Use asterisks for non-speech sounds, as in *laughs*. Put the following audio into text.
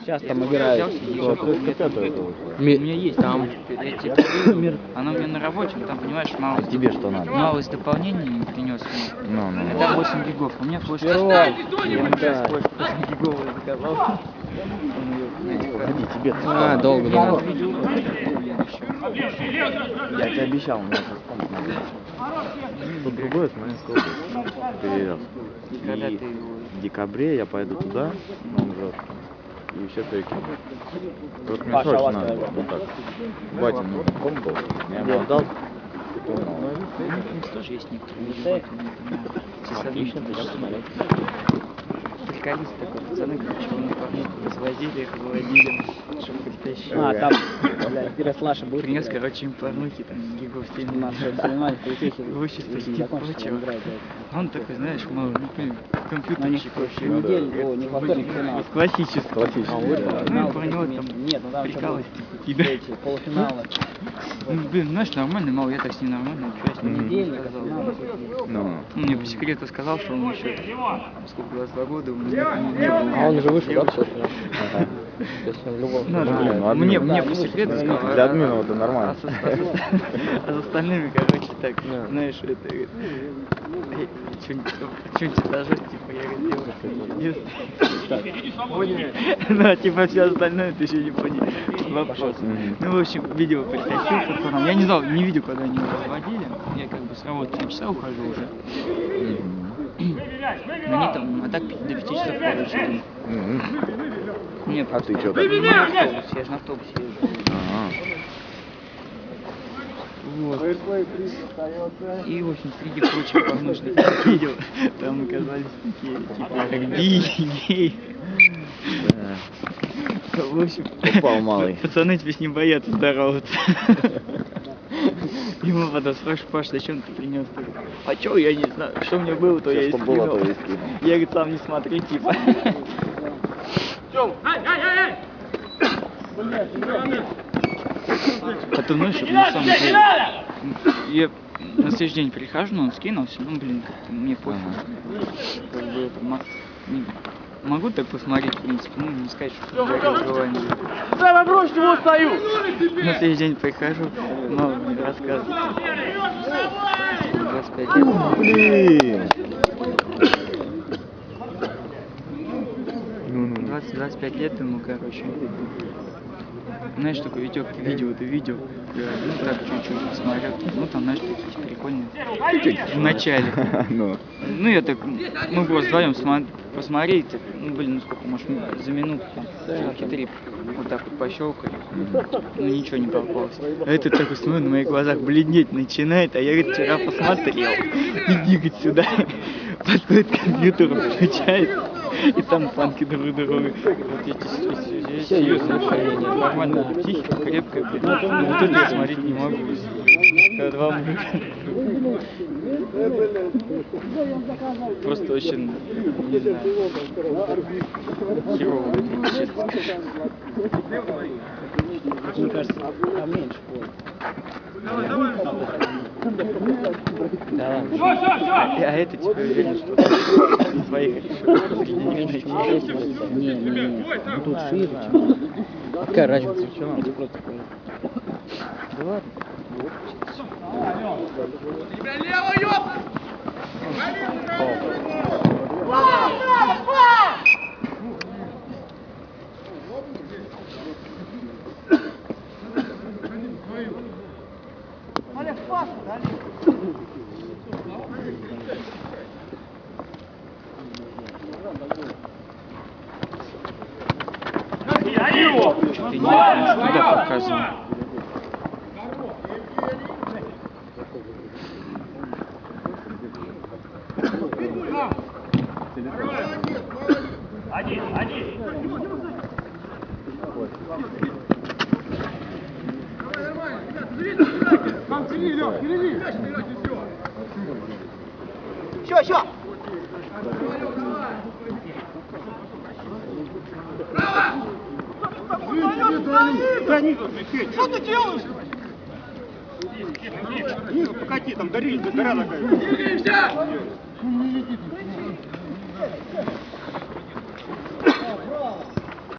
Сейчас там играет. У меня есть там. Я она у меня на рабочем, там, понимаешь, мало. Тебе что надо? Мало из дополнений принес. Ну, ну. Это 8 гигов. У меня флешка. Я ему Да. сейчас флешку 8 гиговую заказал. Ходи, тебе А, долго, долго. Я тебе обещал, комп надо. Тут другое Смоленская область. Перевез. И в декабре я пойду туда, на МЖ, и все перекину. Только мне Паша, срочно надо, вот так. Батя, ну, комп был, я ему отдал. У них тоже есть некоторые. Отлично, пойдем посмотреть. Приколист такой, пацаны, короче, мне порнуху развозили, их выводили, чтобы притащили. А, там, бля, интересно, наша будет. Принес, короче, им порнухи, там, гигов 7 Наше соревнование полицейских. Имущество если не типа прочего. Он такой, знаешь, мол, ну, компьютерщик вообще. в неделю, о, не во вторник, финал. Классический. Классический, А, да. Ну, и про него там Нет, ну там типа, кидать. эти полуфиналы. Ну, блин, знаешь, нормальный мал, я так с ним нормально общаюсь. Финал. Ну, Он мне по секрету сказал, что он еще, сколько, 22 года, у меня не было. А он уже вышел, да, все? ага. Ну, да, блин, ну, мне, мне по ну, секрету сказал. Для а- админа это нормально. А с, а остальными, короче, так, знаешь, это, что-нибудь этажа, типа, я говорю, девушка, Да, типа, все остальное ты еще не понял. Вопрос. Ну, в общем, видео притащил пацанам. Я не знал, не видел, когда они его разводили. Я как бы с работы в 7 часа ухожу уже. Они там, а так до 5 часов, Мгм. мне А ты автобус, я же на автобусе езжу. Вот. И, в общем, среди прочих порнушных *laughs* видео, там оказались такие, типа, как би, гей. В общем, Упал малый. *laughs* пацаны тебе с ним боятся здороваться. *laughs* Ему потом спрашиваю, Паш, зачем ты принес? А чё, я не знаю, что у меня было, то я и скинул. Я, говорит, сам не смотри, типа. А ты знаешь, на самом деле, я на следующий день прихожу, но он скинулся, ну, блин, мне пофиг. Как бы это, могу так посмотреть, в принципе, ну, не сказать, что горит желание. Давай брось, чего стою? На следующий день прихожу, мало мне рассказывает. 25 лет. Блин. Ну, ну, ну. 20-25 лет ему, короче. Знаешь, такой Витек, видео, ты видео. Я, ну, так чуть-чуть посмотрел. Ну, там, знаешь, такие прикольные. В начале. *laughs* Ну. Ну, я так, мы просто вдвоем смо- посмотрели, так, ну, блин, ну сколько, может, за минуту там, три, вот так вот пощелкали, ну, ничего не попалось. А этот такой, смотрит, на моих глазах бледнеть начинает, а я, говорит, вчера посмотрел, *laughs* иди, говорит, сюда, *laughs* подходит к компьютеру, включает, и там панки друг друга. Вот эти серьезные отношения, нормально, психика крепкая, блин. Ну, вот это я смотреть не могу. Когда два Просто очень, не знаю, херово выглядит, честно. Мне кажется, там меньше будет. Да ладно. А, а это типа уверен, что своих среди них найти. Не, не, не. Ну тут шире. Какая разница? Тебе просто скажу. Да ладно. Что ты не туда показывал? Что ты делаешь? Ниже покати, там гори, гора такая.